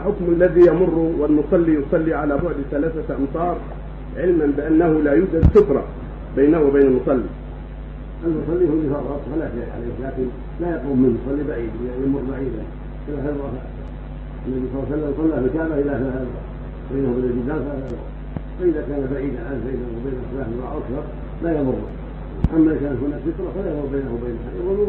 حكم الذي يمر والمصلي يصلي على بعد ثلاثة أمتار علما بأنه لا يوجد سترة بينه وبين المصلي. المصلي هو يفرط فلا شيء عليه لكن لا يقوم منه يصلي بعيد يعني يمر بعيدا. كما هذا النبي صلى الله عليه وسلم صلى في الكعبة إلى ثلاث بينه وبين الجدار ثلاث فإذا كان بعيدا عن بينه وبين ثلاث أكثر لا يمر. أما إذا كانت هناك سترة فلا يمر بينه وبين يمر